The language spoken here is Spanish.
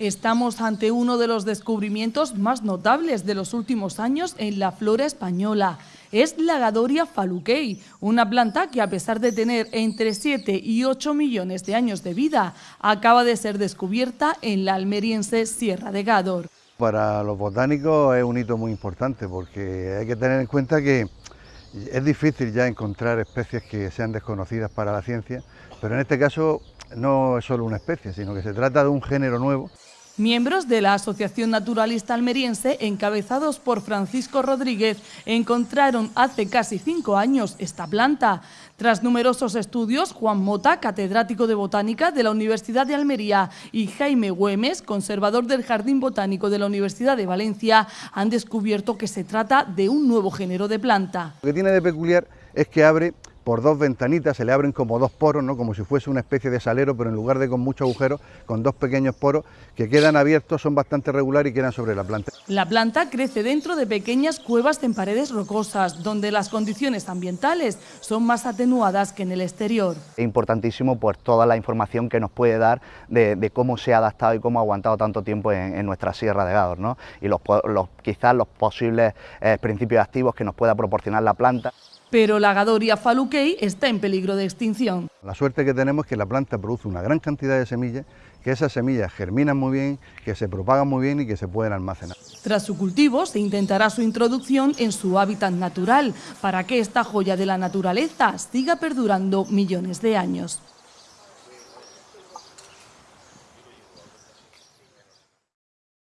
Estamos ante uno de los descubrimientos más notables de los últimos años en la flora española. Es la Gadoria faluquei, una planta que a pesar de tener entre 7 y 8 millones de años de vida, acaba de ser descubierta en la almeriense Sierra de Gador. Para los botánicos es un hito muy importante porque hay que tener en cuenta que es difícil ya encontrar especies que sean desconocidas para la ciencia, pero en este caso no es solo una especie, sino que se trata de un género nuevo. Miembros de la Asociación Naturalista Almeriense, encabezados por Francisco Rodríguez, encontraron hace casi cinco años esta planta. Tras numerosos estudios, Juan Mota, catedrático de Botánica de la Universidad de Almería, y Jaime Güemes, conservador del Jardín Botánico de la Universidad de Valencia, han descubierto que se trata de un nuevo género de planta. Lo que tiene de peculiar es que abre por dos ventanitas, se le abren como dos poros, ¿no? como si fuese una especie de salero, pero en lugar de con muchos agujeros, con dos pequeños poros que quedan abiertos, son bastante regulares y quedan sobre la planta. La planta crece dentro de pequeñas cuevas en paredes rocosas, donde las condiciones ambientales son más atenuadas que en el exterior. Es importantísimo pues, toda la información que nos puede dar de, cómo se ha adaptado y cómo ha aguantado tanto tiempo en, nuestra Sierra de Gador, ¿no? y los, quizás los posibles eh, principios activos que nos pueda proporcionar la planta pero la Gadoria faluquei está en peligro de extinción. La suerte que tenemos es que la planta produce una gran cantidad de semillas, que esas semillas germinan muy bien, que se propagan muy bien y que se pueden almacenar. Tras su cultivo se intentará su introducción en su hábitat natural, para que esta joya de la naturaleza siga perdurando millones de años.